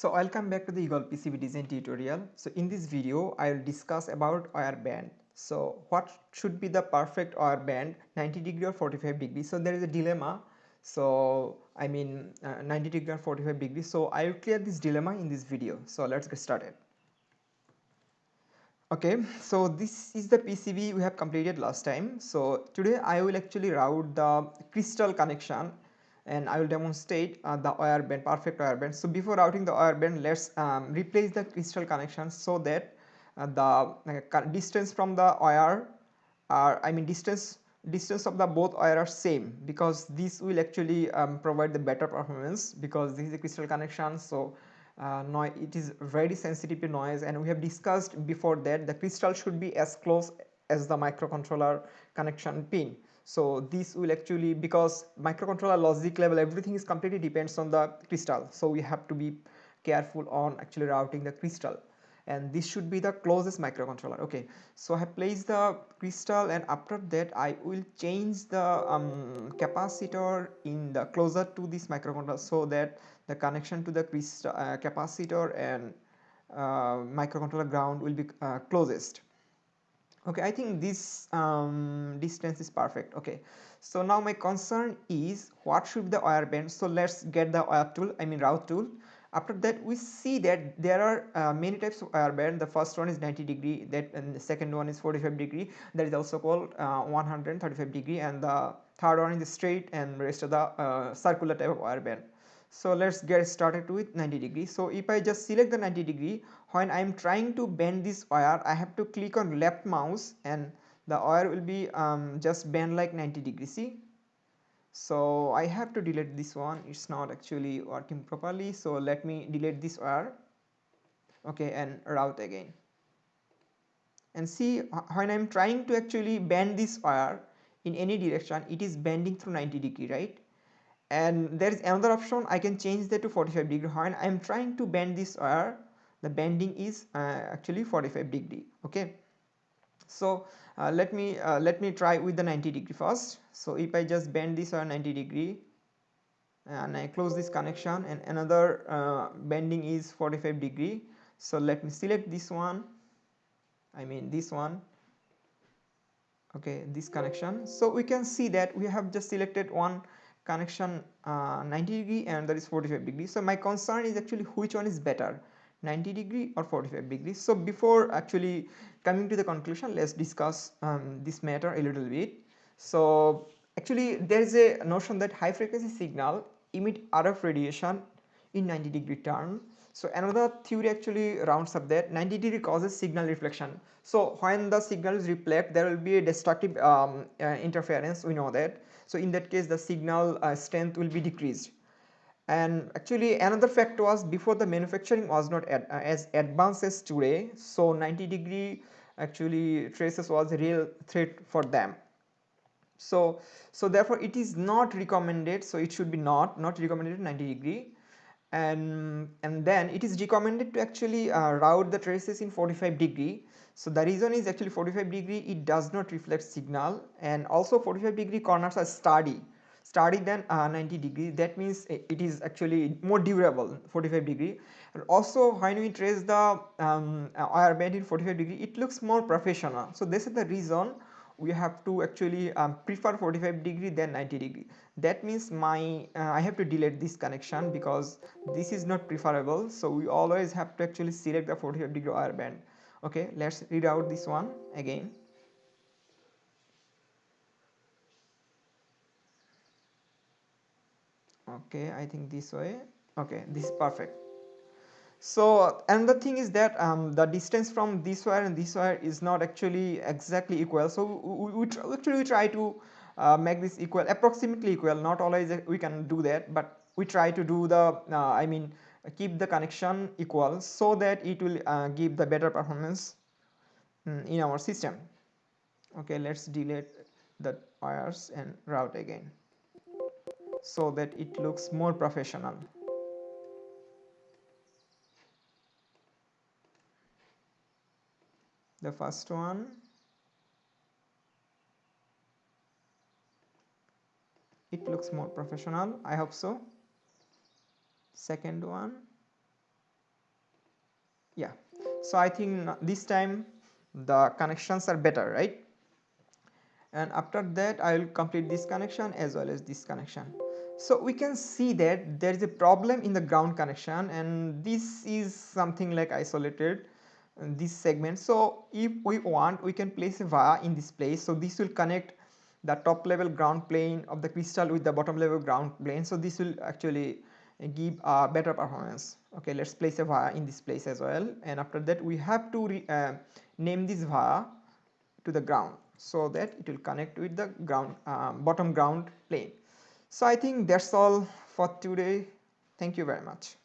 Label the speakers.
Speaker 1: So welcome back to the Eagle PCB design tutorial. So in this video I will discuss about wire band. So what should be the perfect wire band 90 degree or 45 degree. So there is a dilemma. So I mean uh, 90 degree or 45 degree. So I will clear this dilemma in this video. So let's get started. Okay, so this is the PCB we have completed last time. So today I will actually route the crystal connection and I will demonstrate uh, the wire band perfect wire band. So before routing the wire band let's um, replace the crystal connection so that uh, the uh, distance from the wire are I mean distance distance of the both wire are same because this will actually um, provide the better performance because this is a crystal connection so uh, noise it is very sensitive to noise and we have discussed before that the crystal should be as close as the microcontroller connection pin. So this will actually because microcontroller logic level everything is completely depends on the crystal. So we have to be careful on actually routing the crystal. And this should be the closest microcontroller. Okay. So i have placed the crystal and after that i will change the um, capacitor in the closer to this microcontroller so that the connection to the crystal uh, capacitor and uh, microcontroller ground will be uh, closest okay i think this um, distance is perfect. Okay. So now my concern is what should be the wire band? So let's get the wire tool i mean route tool. After that we see that there are uh, many types of wire band. The first one is 90 degree that and the second one is 45 degree. That is also called uh, 135 degree. And the third one is straight and rest of the uh, circular type of wire band so let's get started with 90 degree. So if i just select the 90 degree when i am trying to bend this wire i have to click on left mouse and the wire will be um, just bend like 90 degree see? So i have to delete this one. It's not actually working properly. So let me delete this wire okay and route again. And see when i'm trying to actually bend this wire in any direction it is bending through 90 degree right and there is another option. I can change that to 45 degree when I am trying to bend this wire the bending is uh, actually 45 degree okay? So uh, let me uh, let me try with the 90 degree first. So if I just bend this wire 90 degree and I close this connection and another uh, bending is 45 degree. So let me select this one. I mean this one. Okay this connection. So we can see that we have just selected one connection uh, 90 degree and that is 45 degree. So my concern is actually which one is better 90 degree or 45 degree? So before actually coming to the conclusion let's discuss um, this matter a little bit. So actually there is a notion that high frequency signal emit RF radiation in 90 degree turn so another theory actually rounds up that 90 degree causes signal reflection. So when the signal is reflect there will be a destructive um, uh, interference we know that. So in that case the signal uh, strength will be decreased. And actually another fact was before the manufacturing was not ad, uh, as advanced as today so 90 degree actually traces was a real threat for them. So so therefore it is not recommended so it should be not not recommended 90 degree and and then it is recommended to actually uh, route the traces in 45 degree. So the reason is actually 45 degree it does not reflect signal. And also 45 degree corners are sturdy sturdy than uh, 90 degree. That means it is actually more durable 45 degree. And also when we trace the um, wire band in 45 degree it looks more professional. So this is the reason we have to actually um, prefer 45 degree than 90 degree. That means my uh, I have to delete this connection because this is not preferable. So we always have to actually select the 45 degree wire band. Okay let's read out this one again. Okay I think this way. Okay this is perfect so another thing is that um, the distance from this wire and this wire is not actually exactly equal. So we, we, we actually try to uh, make this equal approximately equal. Not always we can do that but we try to do the uh, I mean keep the connection equal so that it will uh, give the better performance mm, in our system. Okay let's delete the wires and route again so that it looks more professional the first one. It looks more professional. I hope so. Second one. Yeah. So i think this time the connections are better right? And after that i will complete this connection as well as this connection. So we can see that there is a problem in the ground connection and this is something like isolated this segment. So if we want we can place a via in this place. So this will connect the top level ground plane of the crystal with the bottom level ground plane. So this will actually give a better performance. Okay let's place a via in this place as well. And after that we have to re, uh, name this via to the ground so that it will connect with the ground um, bottom ground plane. So i think that's all for today. Thank you very much